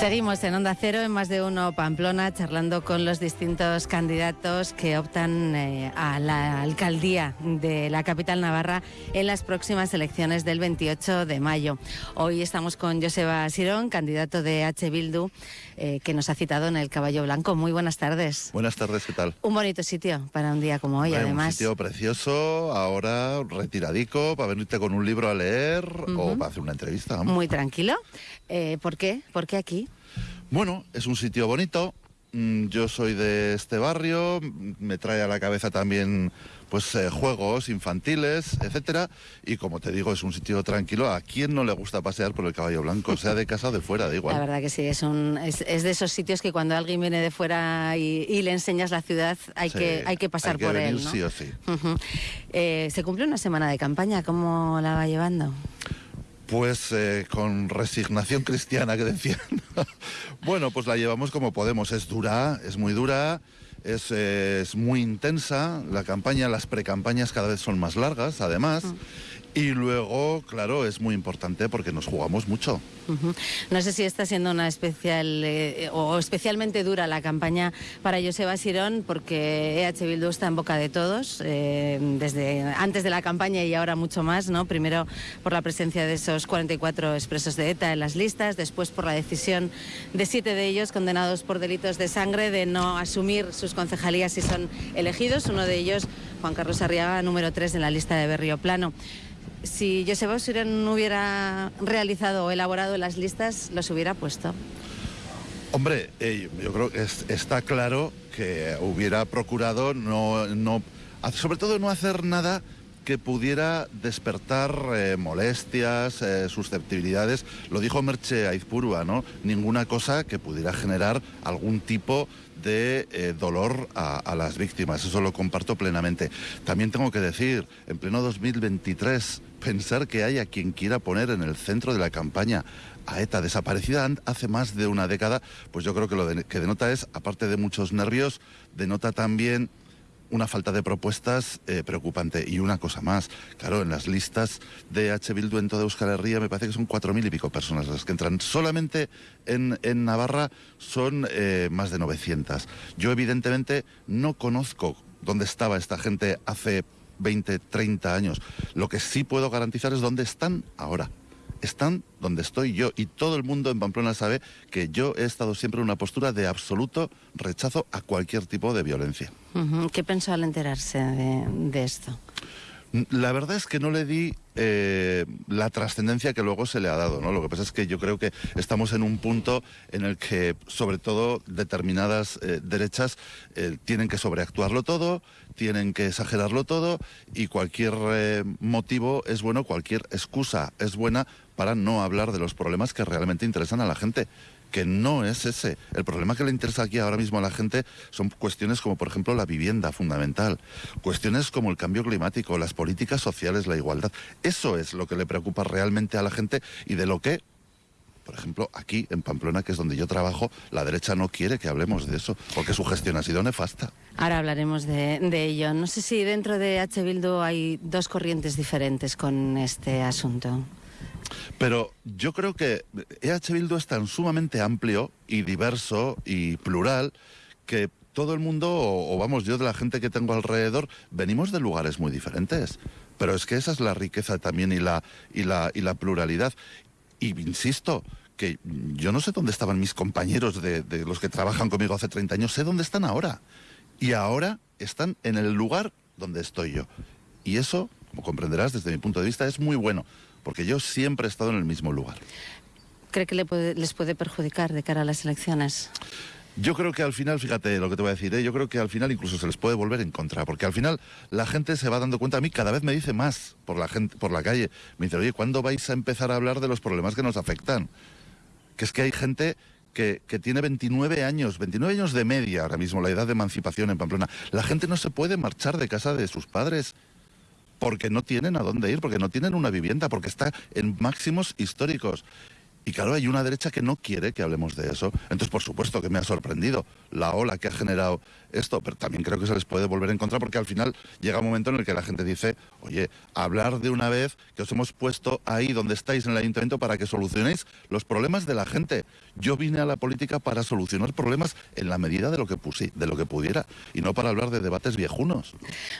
Seguimos en Onda Cero, en más de uno Pamplona, charlando con los distintos candidatos que optan eh, a la alcaldía de la capital navarra en las próximas elecciones del 28 de mayo. Hoy estamos con Joseba Sirón, candidato de H. Bildu, eh, que nos ha citado en el Caballo Blanco. Muy buenas tardes. Buenas tardes, ¿qué tal? Un bonito sitio para un día como hoy, además. Un sitio precioso, ahora retiradico, para venirte con un libro a leer o para hacer una entrevista. Muy tranquilo. Eh, ¿Por qué? ¿Por qué aquí? Bueno, es un sitio bonito. Mm, yo soy de este barrio, me trae a la cabeza también pues eh, juegos infantiles, etcétera, y como te digo, es un sitio tranquilo. ¿A quién no le gusta pasear por el caballo blanco, sea de casa o de fuera, da igual? La verdad que sí, es, un, es, de esos sitios que cuando alguien viene de fuera y, le enseñas la ciudad, hay, que, hay que pasar por él. Sí o sí. Eh, se cumple una semana de campaña, ¿cómo la va llevando? Pues eh, con resignación cristiana que decían. bueno, pues la llevamos como podemos. Es dura, es muy dura, es, es muy intensa. La campaña, las precampañas cada vez son más largas, además. Mm. Y luego, claro, es muy importante porque nos jugamos mucho. No sé si está siendo una especial eh, o especialmente dura la campaña para Joseba Sirón porque EH Bildu está en boca de todos, eh, desde antes de la campaña y ahora mucho más, ¿no? Primero por la presencia de esos 44 expresos de ETA en las listas, después por la decisión de siete de ellos condenados por delitos de sangre de no asumir sus concejalías si son elegidos, uno de ellos Juan Carlos Arriaga, número 3 en la lista de Berrio Plano si Joseba Sirén no hubiera realizado o elaborado las listas, los hubiera puesto. Hombre, eh, yo creo que está claro que hubiera procurado no, sobre todo no hacer nada que pudiera despertar eh, molestias, eh, susceptibilidades. Lo dijo Merche Aizpurua, ¿no? Ninguna cosa que pudiera generar algún tipo de dolor a, las víctimas. Eso lo comparto plenamente. También tengo que decir, en pleno 2023, pensar que haya quien quiera poner en el centro de la campaña a ETA desaparecida hace más de una década, pues yo creo que lo que denota es, aparte de muchos nervios, denota también una falta de propuestas eh, preocupante. Y una cosa más, claro, en las listas de H. Bildu en toda Euskal Herria me parece que son cuatro mil y pico personas las que entran. Solamente en, Navarra son eh, más de 900. Yo evidentemente no conozco dónde estaba esta gente hace 20, 30 años. Lo que sí puedo garantizar es dónde están ahora están donde estoy yo y todo el mundo en Pamplona sabe que yo he estado siempre en una postura de absoluto rechazo a cualquier tipo de violencia. ¿Qué pensó al enterarse de, esto? La verdad es que no le di eh, la trascendencia que luego se le ha dado, ¿no? Lo que pasa es que yo creo que estamos en un punto en el que, sobre todo, determinadas eh, derechas eh, tienen que sobreactuarlo todo, tienen que exagerarlo todo y cualquier motivo es bueno, cualquier excusa es buena para no hablar de los problemas que realmente interesan a la gente que no es ese. El problema que le interesa aquí ahora mismo a la gente son cuestiones como, por ejemplo, la vivienda fundamental, cuestiones como el cambio climático, las políticas sociales, la igualdad. Eso es lo que le preocupa realmente a la gente y de lo que por ejemplo, aquí en Pamplona, que es donde yo trabajo, la derecha no quiere que hablemos de eso, porque su gestión ha sido nefasta. Ahora hablaremos de, ello. No sé si dentro de H. Bildu hay dos corrientes diferentes con este asunto. Pero yo creo que EH Bildu es tan sumamente amplio y diverso y plural que todo el mundo, o, vamos, yo de la gente que tengo alrededor, venimos de lugares muy diferentes. Pero es que esa es la riqueza también y la, y la, y la pluralidad. Y insisto, que yo no sé dónde estaban mis compañeros de, los que trabajan conmigo hace 30 años, sé dónde están ahora. Y ahora están en el lugar donde estoy yo. Y eso, como comprenderás desde mi punto de vista, es muy bueno porque yo siempre he estado en el mismo lugar. ¿Cree que les puede perjudicar de cara a las elecciones? Yo creo que al final, fíjate lo que te voy a decir, ¿eh? yo creo que al final incluso se les puede volver en contra, porque al final la gente se va dando cuenta, a mí cada vez me dice más por la gente, por la calle, me dice, oye, ¿cuándo vais a empezar a hablar de los problemas que nos afectan? Que es que hay gente que, que, tiene 29 años, 29 años de media ahora mismo, la edad de emancipación en Pamplona. La gente no se puede marchar de casa de sus padres porque no tienen a dónde ir, porque no tienen una vivienda, porque está en máximos históricos. Y claro, hay una derecha que no quiere que hablemos de eso. Entonces, por supuesto que me ha sorprendido la ola que ha generado esto, pero también creo que se les puede volver a encontrar porque al final llega un momento en el que la gente dice, oye, hablar de una vez que os hemos puesto ahí donde estáis en el ayuntamiento para que solucionéis los problemas de la gente. Yo vine a la política para solucionar problemas en la medida de lo que puse, de lo que pudiera y no para hablar de debates viejunos.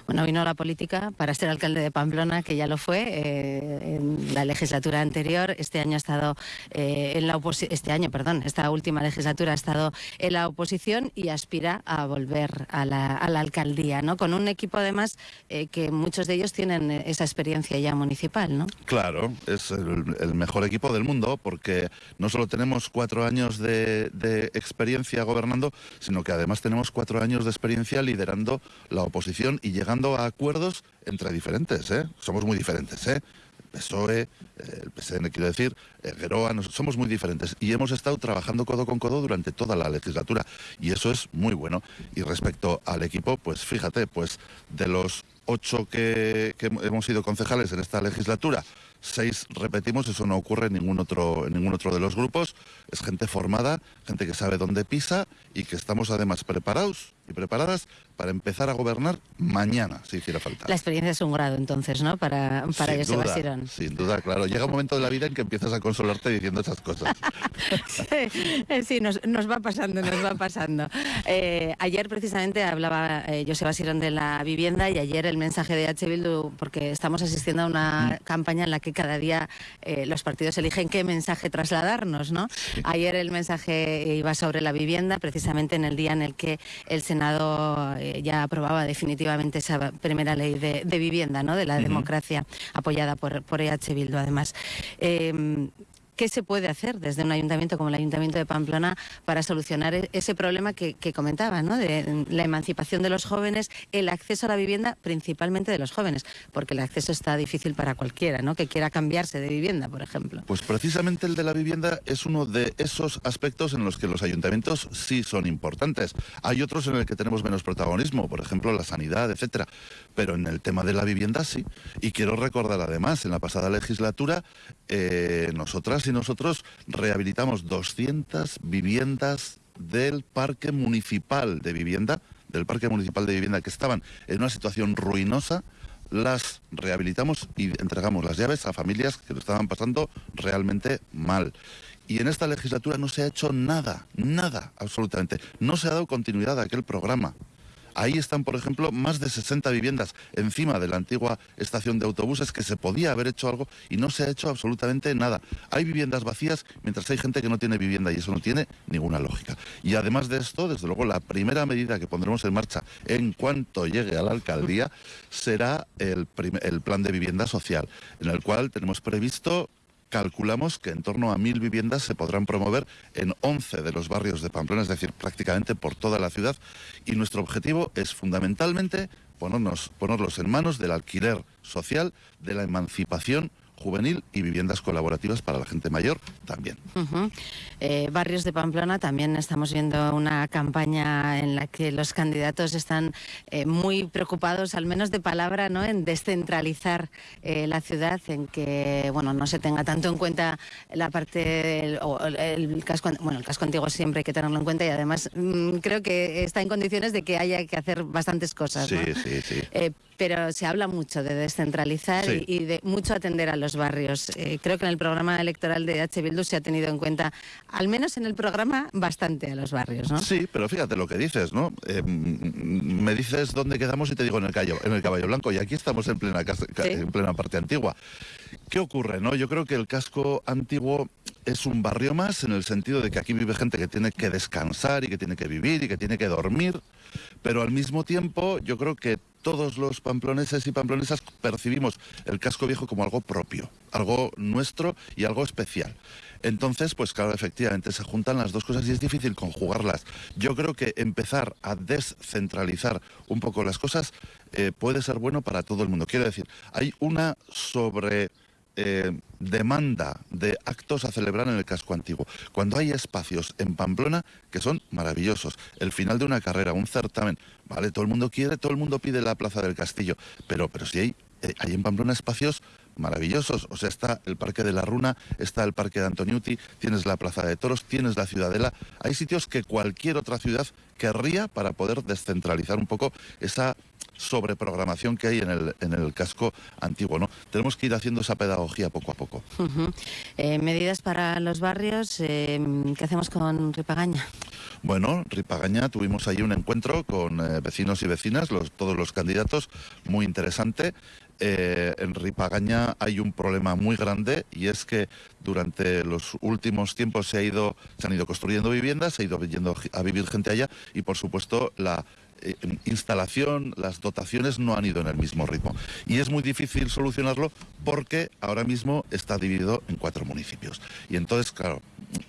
Bueno, vino a la política para ser alcalde de Pamplona, que ya lo fue eh, en la legislatura anterior. Este año ha estado eh, en la oposición, este año, perdón, esta última legislatura ha estado en la oposición y aspira a volver a la, alcaldía, ¿no? Con un equipo además eh, que muchos de ellos tienen esa experiencia ya municipal, ¿no? Claro, es el, mejor equipo del mundo porque no solo tenemos cuatro años de, de experiencia gobernando, sino que además tenemos cuatro años de experiencia liderando la oposición y llegando a acuerdos entre diferentes, ¿eh? Somos muy diferentes, ¿eh? PSOE, eh, el PSN quiero decir, Geroa, somos muy diferentes y hemos estado trabajando codo con codo durante toda la legislatura y eso es muy bueno. Y respecto al equipo, pues fíjate, pues de los ocho que, hemos sido concejales en esta legislatura, seis repetimos, eso no ocurre en ningún otro, en ningún otro de los grupos, es gente formada, gente que sabe dónde pisa y que estamos además preparados y preparadas para empezar a gobernar mañana, si hiciera falta. La experiencia es un grado entonces, ¿no? Para, para sin duda, Sin duda, claro. Llega un momento de la vida en que empiezas a consolarte diciendo esas cosas. sí, eh, nos, va pasando, nos va pasando. Eh, ayer precisamente hablaba eh, Joseba Sirón de la vivienda y ayer el mensaje de H. Bildu, porque estamos asistiendo a una mm. campaña en la que cada día eh, los partidos eligen qué mensaje trasladarnos, ¿no? Ayer el mensaje iba sobre la vivienda, precisamente en el día en el que el Senado ya aprobaba definitivamente esa primera ley de, vivienda, ¿no? de la democracia apoyada por, por EH Bildu, además. Eh, ¿Qué se puede hacer desde un ayuntamiento como el Ayuntamiento de Pamplona para solucionar e-, ese problema que, comentaba, ¿no? de la emancipación de los jóvenes, el acceso a la vivienda, principalmente de los jóvenes? Porque el acceso está difícil para cualquiera ¿no? que quiera cambiarse de vivienda, por ejemplo. Pues precisamente el de la vivienda es uno de esos aspectos en los que los ayuntamientos sí son importantes. Hay otros en el que tenemos menos protagonismo, por ejemplo la sanidad, etcétera. Pero en el tema de la vivienda sí. Y quiero recordar además, en la pasada legislatura, eh, nosotras nosotros rehabilitamos 200 viviendas del parque municipal de vivienda, del parque municipal de vivienda que estaban en una situación ruinosa, las rehabilitamos y entregamos las llaves a familias que lo estaban pasando realmente mal. Y en esta legislatura no se ha hecho nada, nada, absolutamente. No se ha dado continuidad a aquel programa. Ahí están, por ejemplo, más de 60 viviendas encima de la antigua estación de autobuses que se podía haber hecho algo y no se ha hecho absolutamente nada. Hay viviendas vacías mientras hay gente que no tiene vivienda y eso no tiene ninguna lógica. Y además de esto, desde luego, la primera medida que pondremos en marcha en cuanto llegue a la alcaldía será el, el plan de vivienda social, en el cual tenemos previsto calculamos que en torno a mil viviendas se podrán promover en 11 de los barrios de Pamplona, es decir, prácticamente por toda la ciudad. Y nuestro objetivo es fundamentalmente ponerlos en manos del alquiler social, de la emancipación juvenil y viviendas colaborativas para la gente mayor también. Eh, barrios de Pamplona también estamos viendo una campaña en la que los candidatos están eh, muy preocupados, al menos de palabra, ¿no? en descentralizar eh, la ciudad, en que bueno no se tenga tanto en cuenta la parte el, casco bueno el casco antiguo siempre hay que tenerlo en cuenta y además mm, creo que está en condiciones de que haya que hacer bastantes cosas. Sí, sí, sí pero se habla mucho de descentralizar y, de mucho atender a los barrios. Eh, creo que en el programa electoral de H. Bildu se ha tenido en cuenta, al menos en el programa, bastante a los barrios, ¿no? Sí, pero fíjate lo que dices, ¿no? Eh, me dices dónde quedamos y te digo en el, caballo, en el caballo blanco y aquí estamos en plena, en plena parte antigua. ¿Qué ocurre, no? Yo creo que el casco antiguo es un barrio más en el sentido de que aquí vive gente que tiene que descansar y que tiene que vivir y que tiene que dormir, pero al mismo tiempo yo creo que todos los pamploneses y pamplonesas percibimos el casco viejo como algo propio, algo nuestro y algo especial. Entonces, pues claro, efectivamente se juntan las dos cosas y es difícil conjugarlas. Yo creo que empezar a descentralizar un poco las cosas eh, puede ser bueno para todo el mundo. Quiero decir, hay una sobre eh, demanda de actos a celebrar en el casco antiguo. Cuando hay espacios en Pamplona que son maravillosos, el final de una carrera, un certamen, vale, todo el mundo quiere, todo el mundo pide la Plaza del Castillo, pero, pero si hay, eh, hay en Pamplona espacios maravillosos. O sea, está el Parque de la Runa, está el Parque de Antoniuti, tienes la Plaza de Toros, tienes la Ciudadela. Hay sitios que cualquier otra ciudad querría para poder descentralizar un poco esa sobreprogramación que hay en el, en el casco antiguo. ¿no? Tenemos que ir haciendo esa pedagogía poco a poco. Eh, medidas para los barrios, eh, ¿qué hacemos con Ripagaña? Bueno, Ripagaña tuvimos ahí un encuentro con eh, vecinos y vecinas, los, todos los candidatos, muy interesante. en Ripagaña hay un problema muy grande y es que durante los últimos tiempos se, ha ido, se han ido construyendo viviendas, se ha ido yendo a vivir gente allá y por supuesto la instalación, las dotaciones no han ido en el mismo ritmo. Y es muy difícil solucionarlo porque ahora mismo está dividido en cuatro municipios. Y entonces, claro,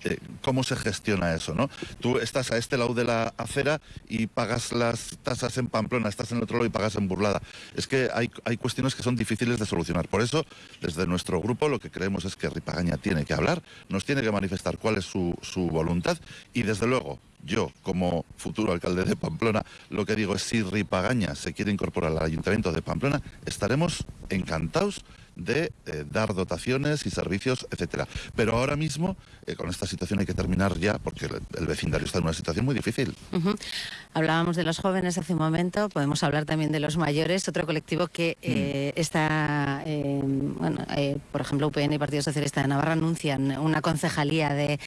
eh, ¿cómo se gestiona eso? ¿no? Tú estás a este lado de la acera y pagas las tasas en Pamplona, estás en el otro lado y pagas en Burlada. Es que hay, hay cuestiones que son difíciles de solucionar. Por eso, desde nuestro grupo, lo que creemos es que Ripagaña tiene que hablar, nos tiene que manifestar cuál es su, su voluntad y, desde luego, yo, como futuro alcalde de Pamplona, lo que digo es si Ripagaña se quiere incorporar al Ayuntamiento de Pamplona, estaremos encantados de eh, dar dotaciones y servicios, etcétera. Pero ahora mismo, eh, con esta situación hay que terminar ya, porque el, vecindario está en una situación muy difícil. Hablábamos de los jóvenes hace un momento, podemos hablar también de los mayores, otro colectivo que eh, mm. está, bueno, por ejemplo, UPN y Partido Socialista de Navarra anuncian una concejalía de,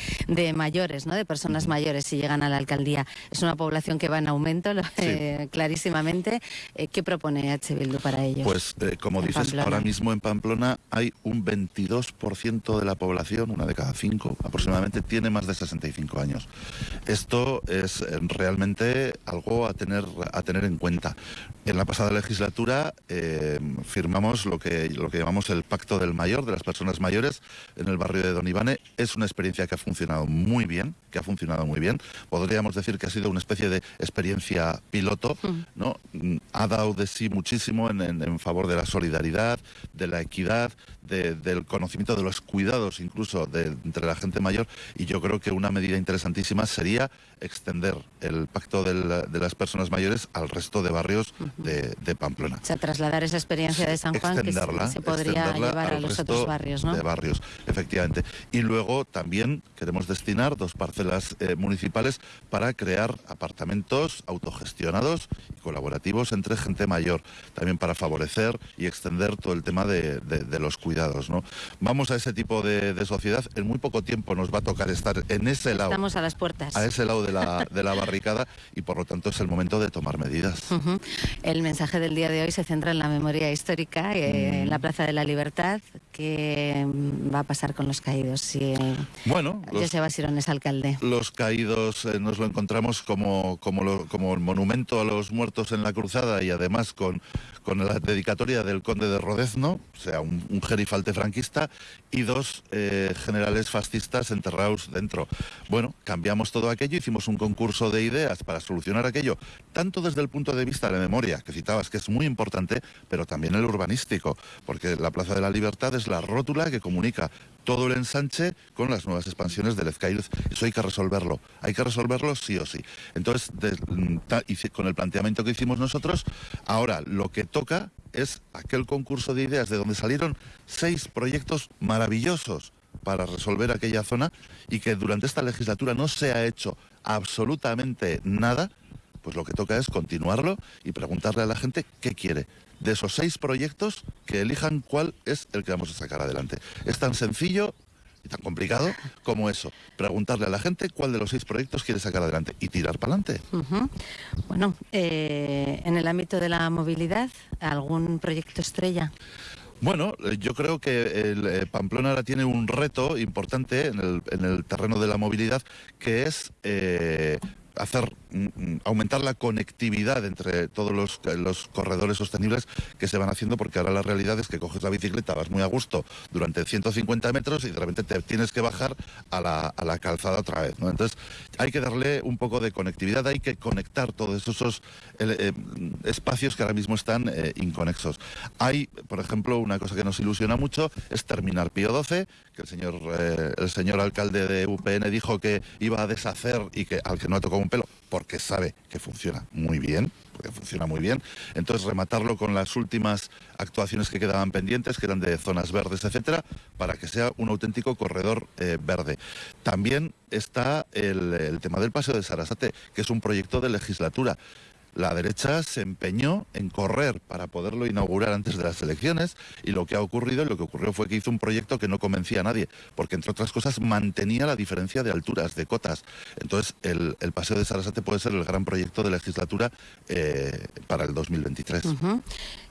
mayores, ¿no? de personas mayores, si llegan a la alcaldía. Es una población que va en aumento, clarísimamente. ¿Qué propone H. Bildu para ellos? Pues, como dices, ahora mismo en Pamplona Pamplona hay un 22% de la población, una de cada cinco aproximadamente, tiene más de 65 años. Esto es eh, realmente algo a tener, a tener en cuenta. En la pasada legislatura eh, firmamos lo que, lo que llamamos el Pacto del Mayor, de las personas mayores, en el barrio de Don Ivane. Es una experiencia que ha funcionado muy bien, que ha funcionado muy bien. Podríamos decir que ha sido una especie de experiencia piloto, mm. ¿no? Ha dado de sí muchísimo en, en favor de la solidaridad, de la equidad, del conocimiento de los cuidados incluso de, entre la gente mayor y yo creo que una medida interesantísima sería extender el pacto de las personas mayores al resto de barrios de, Pamplona. O sea, trasladar esa experiencia de San Juan que se, podría llevar a los otros barrios, ¿no? De barrios, efectivamente. Y luego también queremos destinar dos parcelas eh, municipales para crear apartamentos autogestionados y colaborativos entre gente mayor, también para favorecer y extender todo el tema de, los cuidados. ¿no? Vamos a ese tipo de, sociedad, en muy poco tiempo nos va a tocar estar en ese lado. Estamos a las puertas. A ese lado de la, de la barricada y por lo tanto es el momento de tomar medidas. El mensaje del día de hoy se centra en la memoria histórica, eh, en la Plaza de la Libertad. ¿Qué va a pasar con los caídos si bueno, José Basirón es alcalde? Los caídos eh, nos lo encontramos como, como, como el monumento a los muertos en la cruzada y además con, con la dedicatoria del conde de Rodezno, sea, un, gerifalte franquista, y dos eh, generales fascistas enterrados dentro. Bueno, cambiamos todo aquello, hicimos un concurso de ideas para solucionar aquello, tanto desde el punto de vista de la memoria, que citabas, que es muy importante, pero también el urbanístico, porque la Plaza de la Libertad es la rótula que comunica todo el ensanche con las nuevas expansiones del Ezcaíz. Eso hay que resolverlo, hay que resolverlo sí o sí. Entonces, con el planteamiento que hicimos nosotros, ahora lo que toca es aquel concurso de ideas de donde salieron seis proyectos maravillosos para resolver aquella zona y que durante esta legislatura no se ha hecho absolutamente nada, pues lo que toca es continuarlo y preguntarle a la gente qué quiere de esos seis proyectos que elijan cuál es el que vamos a sacar adelante. Es tan sencillo y tan complicado como eso. Preguntarle a la gente cuál de los seis proyectos quiere sacar adelante y tirar para adelante. Bueno, eh, en el ámbito de la movilidad, ¿algún proyecto estrella? Bueno, eh, yo creo que el, eh, Pamplona ahora tiene un reto importante en el, en el terreno de la movilidad, que es hacer mm, mm, aumentar la conectividad entre todos los, los, corredores sostenibles que se van haciendo, porque ahora la realidad es que coges la bicicleta, vas muy a gusto durante 150 metros y de repente te tienes que bajar a la, a la calzada otra vez. ¿no? Entonces hay que darle un poco de conectividad, hay que conectar todos esos eh, espacios que ahora mismo están eh, inconexos. Hay, por ejemplo, una cosa que nos ilusiona mucho es terminar Pío 12, que el señor, eh, el señor alcalde de UPN dijo que iba a deshacer y que al que no ha tocado pelo, porque sabe que funciona muy bien, porque funciona muy bien. Entonces rematarlo con las últimas actuaciones que quedaban pendientes, que eran de zonas verdes, etcétera, para que sea un auténtico corredor eh, verde. También está el, el tema del Paseo de Sarasate, que es un proyecto de legislatura la derecha se empeñó en correr para poderlo inaugurar antes de las elecciones y lo que ha ocurrido, lo que ocurrió fue que hizo un proyecto que no convencía a nadie, porque entre otras cosas mantenía la diferencia de alturas, de cotas. Entonces el, Paseo de Sarasate puede ser el gran proyecto de legislatura eh, para el 2023.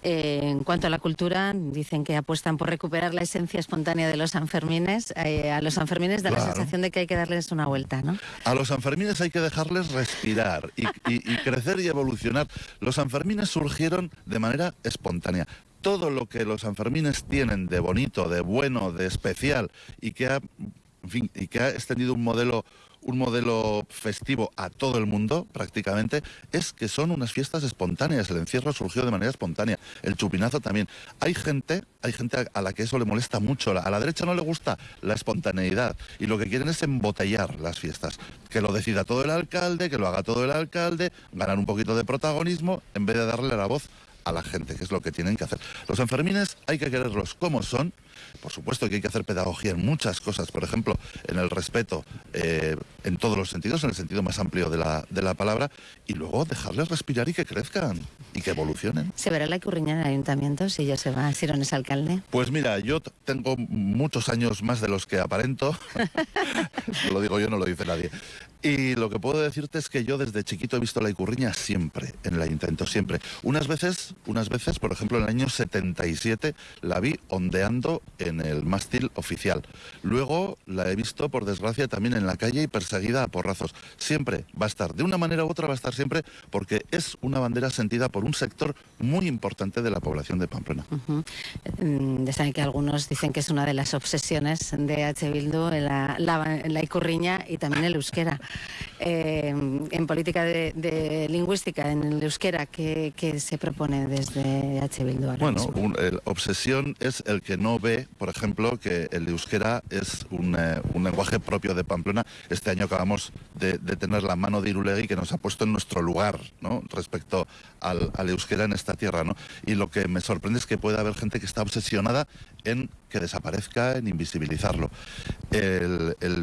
Eh, en cuanto a la cultura, dicen que apuestan por recuperar la esencia espontánea de los Sanfermines. Eh, a los Sanfermines da la sensación de que hay que darles una vuelta, ¿no? A los Sanfermines hay que dejarles respirar y crecer y evolucionar los Sanfermines surgieron de manera espontánea. Todo lo que los Sanfermines tienen de bonito, de bueno, de especial y que ha, y que ha extendido un modelo un modelo festivo a todo el mundo, prácticamente, es que son unas fiestas espontáneas. El encierro surgió de manera espontánea. El chupinazo también. Hay gente, hay gente a la que eso le molesta mucho. A la derecha no le gusta la espontaneidad. Y lo que quieren es embotellar las fiestas. Que lo decida todo el alcalde, que lo haga todo el alcalde, ganar un poquito de protagonismo, en vez de darle la voz a la gente, que es lo que tienen que hacer. Los enfermines hay que quererlos como son. Por supuesto que hay que hacer pedagogía en muchas cosas, por ejemplo, en el respeto eh, en todos los sentidos, en el sentido más amplio de la, de la palabra, y luego dejarles respirar y que crezcan y que evolucionen. ¿Se verá la curriña en el ayuntamiento si yo se va, si no es alcalde? Pues mira, yo tengo muchos años más de los que aparento. lo digo yo, no lo dice nadie. Y lo que puedo decirte es que yo desde chiquito he visto la icurriña siempre, en el ayuntamiento, siempre. Unas veces, unas veces, por ejemplo, en el año 77 la vi ondeando en el mástil oficial. Luego la he visto, por desgracia, también en la calle y perseguida a porrazos. Siempre va a estar, de una manera u otra va a estar siempre, porque es una bandera sentida por un sector muy importante de la población de Pamplona. Mm, que algunos dicen que es una de las obsesiones de H. Bildu, la, la icurriña y también el euskera. Eh, en política de, lingüística, en el euskera, ¿qué, se propone desde H. Bildu Bueno, el obsesión es el que no ve, por ejemplo, que el euskera es un, eh, lenguaje propio de Pamplona. Este año acabamos de, tener la mano de Irulegui que nos ha puesto en nuestro lugar ¿no? respecto al, euskera en esta tierra. ¿no? Y lo que me sorprende es que pueda haber gente que está obsesionada en que desaparezca, en invisibilizarlo.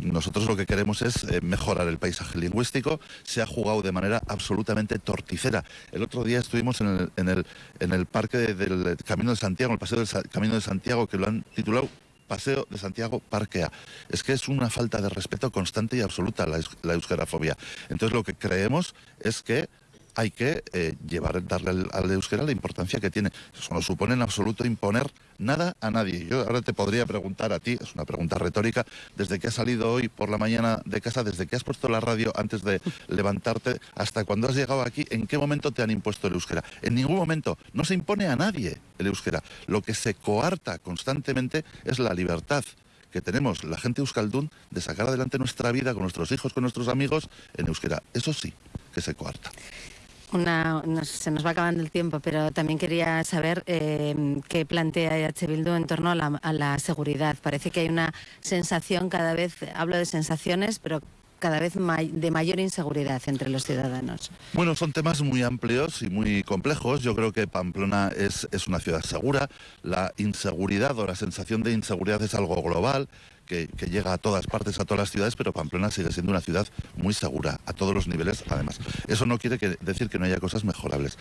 nosotros lo que queremos es eh, mejorar el paisaje lingüístico, se ha jugado de manera absolutamente torticera. El otro día estuvimos en el, parque del Camino de Santiago, el paseo del Camino de Santiago, que lo han titulado Paseo de Santiago Parquea. Es que es una falta de respeto constante y absoluta la, la euskarafobia. Entonces lo que creemos es que hay que eh, llevar, darle al, euskera la importancia que tiene. Eso no supone en absoluto imponer nada a nadie. Yo ahora te podría preguntar a ti, es una pregunta retórica, desde que has salido hoy por la mañana de casa, desde que has puesto la radio antes de levantarte, hasta cuando has llegado aquí, ¿en qué momento te han impuesto el euskera? En ningún momento. No se impone a nadie el euskera. Lo que se coarta constantemente es la libertad que tenemos la gente euskaldún de sacar adelante nuestra vida con nuestros hijos, con nuestros amigos en euskera. Eso sí, que se coarta se nos va acabando el tiempo, pero también quería saber eh, qué plantea EH Bildu en torno a la, seguridad. Parece que hay una sensación cada vez, hablo de sensaciones, pero cada vez de mayor inseguridad entre los ciudadanos. Bueno, son temas muy amplios y muy complejos. Yo creo que Pamplona es, es una ciudad segura. La inseguridad o la sensación de inseguridad es algo global que, llega a todas partes, a todas las ciudades, pero Pamplona sigue siendo una ciudad muy segura, a todos los niveles además. Eso no quiere decir que no haya cosas mejorables.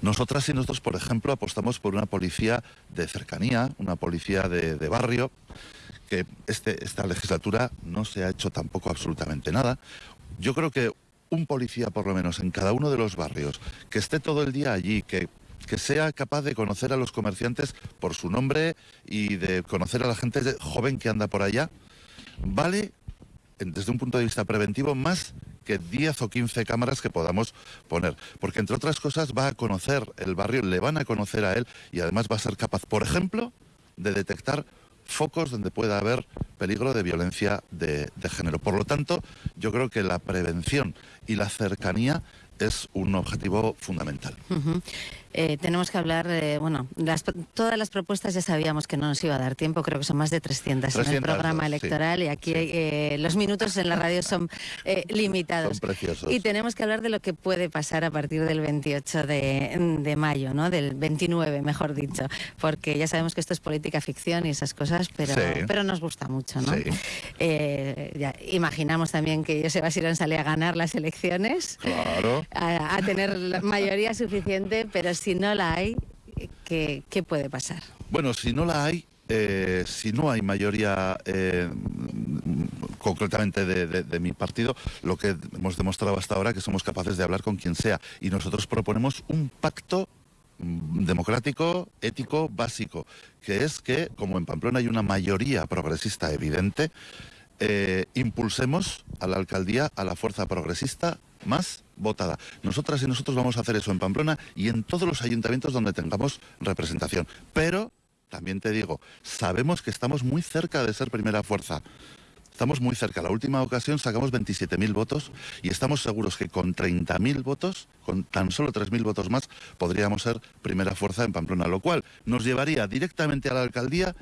Nosotras y nosotros, por ejemplo, apostamos por una policía de cercanía, una policía de, barrio, que este, esta legislatura no se ha hecho tampoco absolutamente nada. Yo creo que un policía, por lo menos, en cada uno de los barrios, que esté todo el día allí, que que sea capaz de conocer a los comerciantes por su nombre y de conocer a la gente joven que anda por allá, vale desde un punto de vista preventivo más que 10 o 15 cámaras que podamos poner. Porque entre otras cosas va a conocer el barrio, le van a conocer a él y además va a ser capaz, por ejemplo, de detectar focos donde pueda haber peligro de violencia de, género. Por lo tanto, yo creo que la prevención y la cercanía es un objetivo fundamental. Eh, tenemos que hablar, eh, bueno, las, todas las propuestas ya sabíamos que no nos iba a dar tiempo, creo que son más de 300, 300 en el programa electoral y aquí eh, los minutos en la radio son eh, limitados. Son preciosos. Y tenemos que hablar de lo que puede pasar a partir del 28 de, de mayo, ¿no? Del 29, mejor dicho, porque ya sabemos que esto es política ficción y esas cosas, pero, Sí. pero nos gusta mucho, ¿no? Sí. Eh, ya, imaginamos también que Joseba Sirón sale a ganar las elecciones, Claro. a, a tener la mayoría suficiente, pero si no la hay, ¿qué, qué puede pasar? Bueno, si no la hay, eh, si no hay mayoría eh, concretamente de, mi partido, lo que hemos demostrado hasta ahora que somos capaces de hablar con quien sea. Y nosotros proponemos un pacto mm, democrático, ético, básico, que es que, como en Pamplona hay una mayoría progresista evidente, eh, impulsemos a la alcaldía a la fuerza progresista más votada. Nosotras y nosotros vamos a hacer eso en Pamplona y en todos los ayuntamientos donde tengamos representación. Pero, también te digo, sabemos que estamos muy cerca de ser primera fuerza. Estamos muy cerca. La última ocasión sacamos 27.000 votos y estamos seguros que con 30.000 votos, con tan solo 3.000 votos más, podríamos ser primera fuerza en Pamplona, lo cual nos llevaría directamente a la alcaldía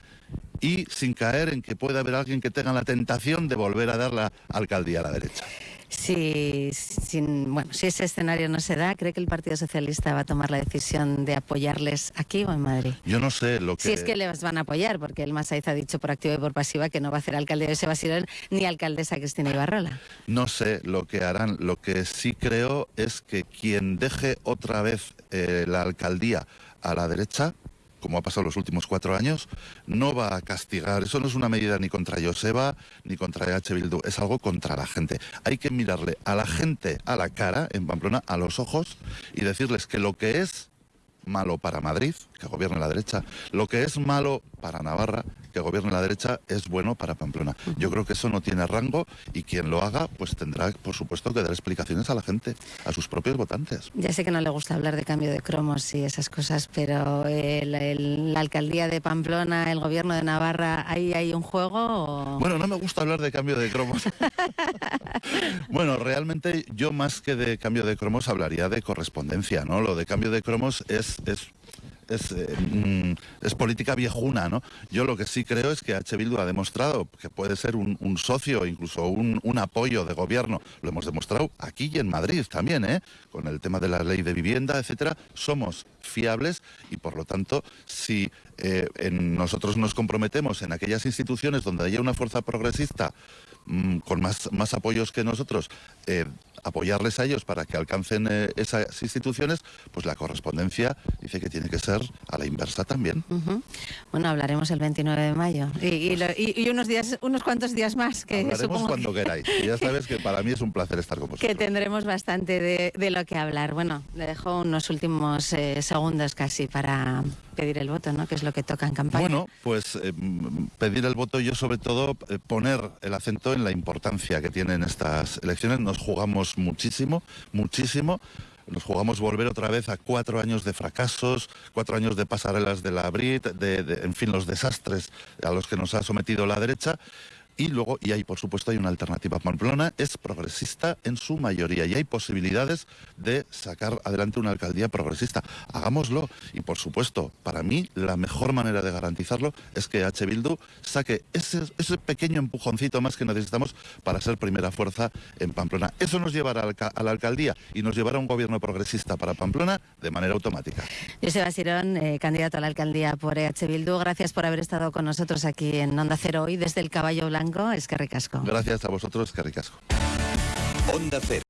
y sin caer en que pueda haber alguien que tenga la tentación de volver a dar la alcaldía a la derecha. Si, sin- bueno, si ese escenario no se da, ¿cree que el Partido Socialista va a tomar la decisión de apoyarles aquí o en Madrid? Yo no sé lo que... Si es que les van a apoyar, porque el Masaiz ha dicho por activa y por pasiva que no va a hacer alcalde de Sebasirón ni alcaldesa Cristina Ibarrola. No sé lo que harán. Lo que sí creo es que quien deje otra vez eh, la alcaldía a la derecha, como ha pasado los últimos cuatro años, no va a castigar. Eso no es una medida ni contra Joseba ni contra EH Bildu, es algo contra la gente. Hay que mirarle a la gente a la cara, en Pamplona, a los ojos y decirles que lo que es malo para Madrid, que gobierne la derecha, lo que es malo para Navarra, que gobierne la derecha, es bueno para Pamplona. Yo creo que eso no tiene rango y quien lo haga, pues tendrá, por supuesto, que dar explicaciones a la gente, a sus propios votantes. Ya sé que no le gusta hablar de cambio de cromos y esas cosas, pero el- el- la alcaldía de Pamplona, el gobierno de Navarra, ¿ahí hay un juego? o- Bueno, no me gusta hablar de cambio de cromos. bueno, realmente yo más que de cambio de cromos hablaría de correspondencia, ¿no? Lo de cambio de cromos es... es eh, mm, es política viejuna, ¿no? Yo lo que sí creo es que H. Bildu ha demostrado que puede ser un, socio, incluso un, apoyo de gobierno. Lo hemos demostrado aquí y en Madrid también, ¿eh? Con el tema de la ley de vivienda, etcétera. Somos fiables y, por lo tanto, si eh, nosotros nos comprometemos en aquellas instituciones donde haya una fuerza progresista mm, con más, más apoyos que nosotros, eh, apoyarles a ellos para que alcancen eh, esas instituciones, pues la correspondencia dice que tiene que ser a la inversa también. Bueno, hablaremos el 29 de mayo y, y lo- y- y unos días, unos cuantos días más que Hablaremos supongo cuando que- queráis. Y ya sabes que para mí es un placer estar con que vosotros. tendremos bastante de, de lo que hablar. Bueno, le dejo unos últimos eh, segundos casi para pedir el voto, ¿no? Que es lo que toca en campaña. Bueno, pues eh, pedir el voto, yo sobre todo eh, poner el acento en la importancia que tienen estas elecciones. Nos jugamos muchísimo, muchísimo. Nos jugamos volver otra vez a cuatro años de fracasos, cuatro años de pasarelas de la Brit, de, de- en fin, los desastres a los que nos ha sometido la derecha. Y luego, y hay por supuesto, hay una alternativa. Pamplona es progresista en su mayoría y hay posibilidades de sacar adelante una alcaldía progresista. Hagámoslo. Y por supuesto, para mí, la mejor manera de garantizarlo es que H. Bildu saque ese, ese pequeño empujoncito más que necesitamos para ser primera fuerza en Pamplona. Eso nos llevará a la alcaldía y nos llevará a un gobierno progresista para Pamplona de manera automática. Joseba Sirón, eh, candidato a la alcaldía por EH Bildu, gracias por haber estado con nosotros aquí en Onda Cero hoy desde el Caballo Blanco. Es que ricasco. Gracias a vosotros, que ricasco. Onda Cero.